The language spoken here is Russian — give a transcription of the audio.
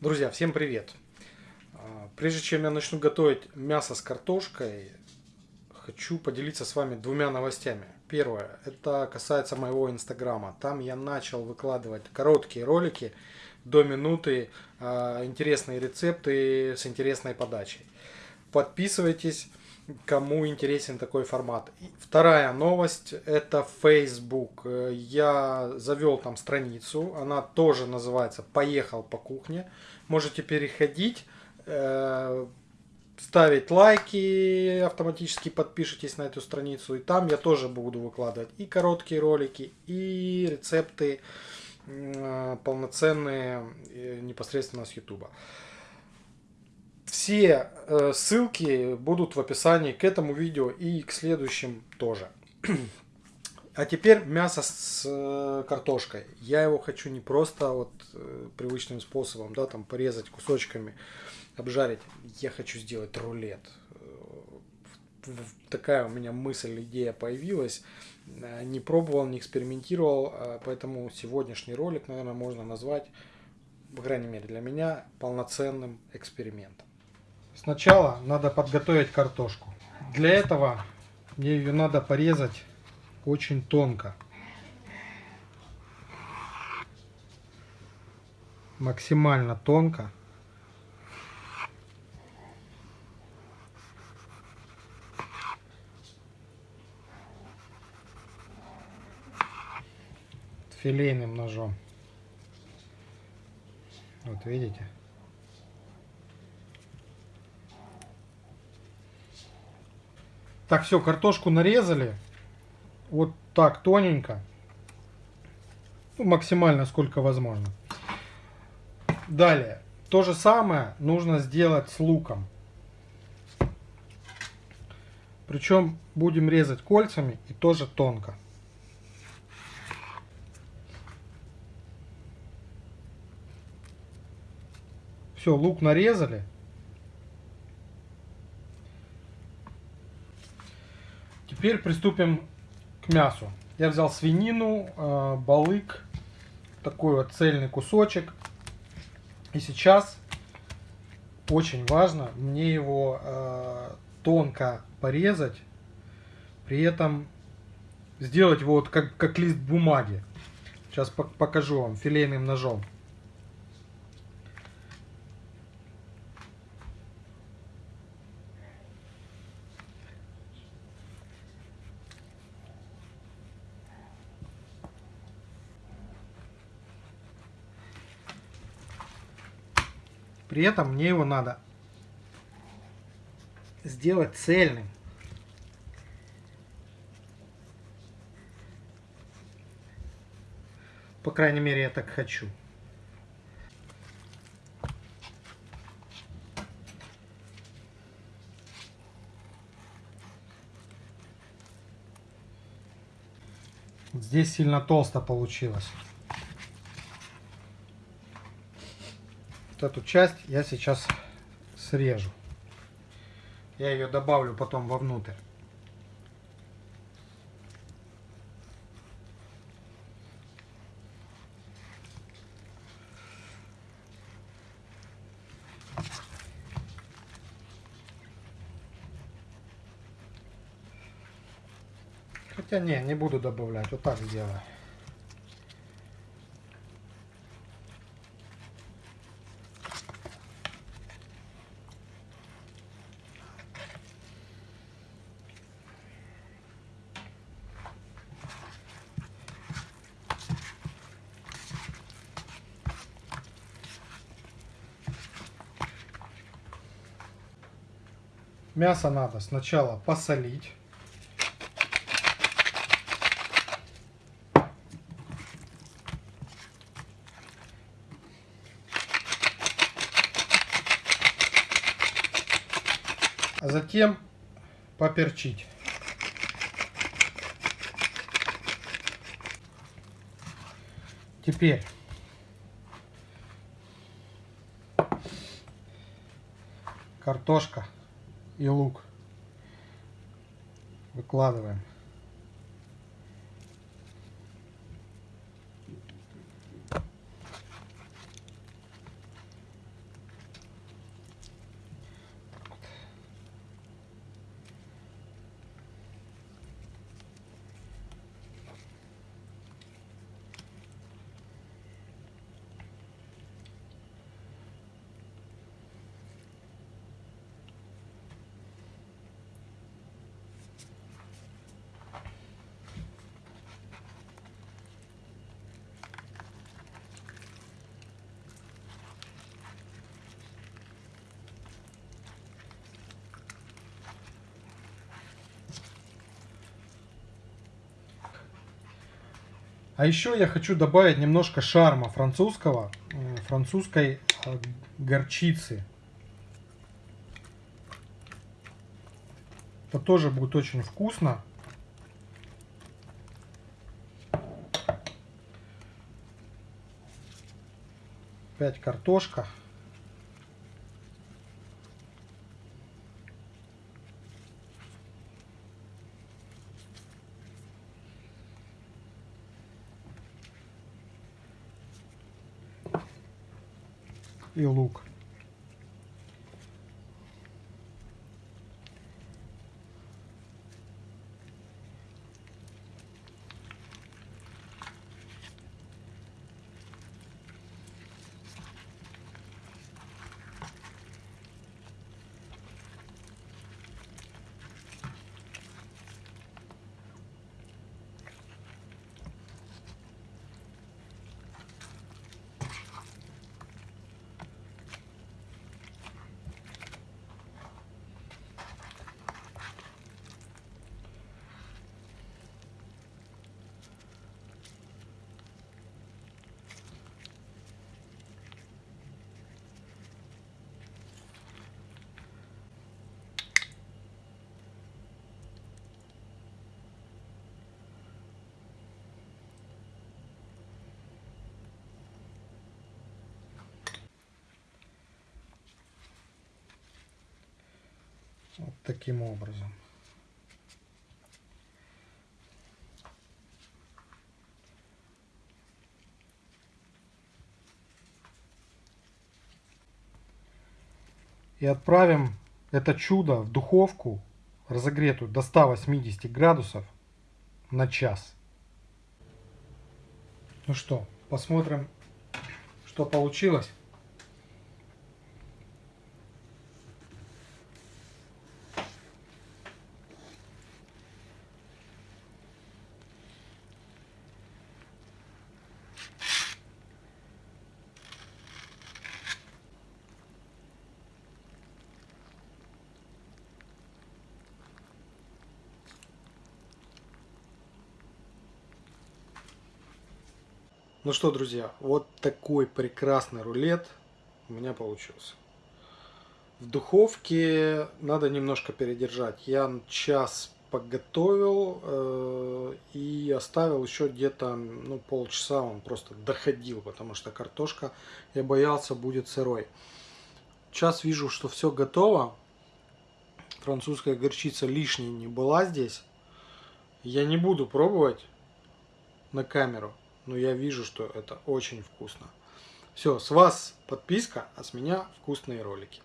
Друзья, всем привет! А, Прежде чем я начну готовить мясо с картошкой, хочу поделиться с вами двумя новостями. Первое, это касается моего инстаграма. Там я начал выкладывать короткие ролики до минуты, а, интересные рецепты с интересной подачей. Подписывайтесь, кому интересен такой формат. И вторая новость это Facebook. Я завел там страницу, она тоже называется «Поехал по кухне». Можете переходить, э, ставить лайки, автоматически подпишитесь на эту страницу. И там я тоже буду выкладывать и короткие ролики, и рецепты э, полноценные э, непосредственно с YouTube. Все э, ссылки будут в описании к этому видео и к следующим тоже. А теперь мясо с э, картошкой. Я его хочу не просто вот э, привычным способом, да, там порезать кусочками, обжарить. Я хочу сделать рулет. Такая у меня мысль, идея появилась. Не пробовал, не экспериментировал, э, поэтому сегодняшний ролик, наверное, можно назвать, по крайней мере для меня, полноценным экспериментом. Сначала надо подготовить картошку. Для этого мне ее надо порезать очень тонко. Максимально тонко. Филейным ножом. Вот видите? Так, все, картошку нарезали. Вот так тоненько. Ну, максимально, сколько возможно. Далее. То же самое нужно сделать с луком. Причем будем резать кольцами и тоже тонко. Все, лук нарезали. Теперь приступим к мясу. Я взял свинину, э, балык, такой вот цельный кусочек. И сейчас очень важно мне его э, тонко порезать, при этом сделать вот как, как лист бумаги. Сейчас покажу вам филейным ножом. При этом мне его надо сделать цельным. По крайней мере, я так хочу. Здесь сильно толсто получилось. Вот эту часть я сейчас срежу. Я ее добавлю потом вовнутрь. Хотя не, не буду добавлять, вот так сделаю. Мясо надо сначала посолить. А затем поперчить. Теперь картошка и лук. Выкладываем. А еще я хочу добавить немножко шарма французского, французской э, горчицы. Это тоже будет очень вкусно. Опять картошка. И лук. Вот таким образом. И отправим это чудо в духовку, разогретую до 180 градусов на час. Ну что, посмотрим, что получилось. Ну что, друзья, вот такой прекрасный рулет у меня получился. В духовке надо немножко передержать. Я час подготовил э, и оставил еще где-то ну, полчаса. Он просто доходил, потому что картошка, я боялся, будет сырой. Сейчас вижу, что все готово. Французская горчица лишней не была здесь. Я не буду пробовать на камеру но я вижу, что это очень вкусно. Все, с вас подписка, а с меня вкусные ролики.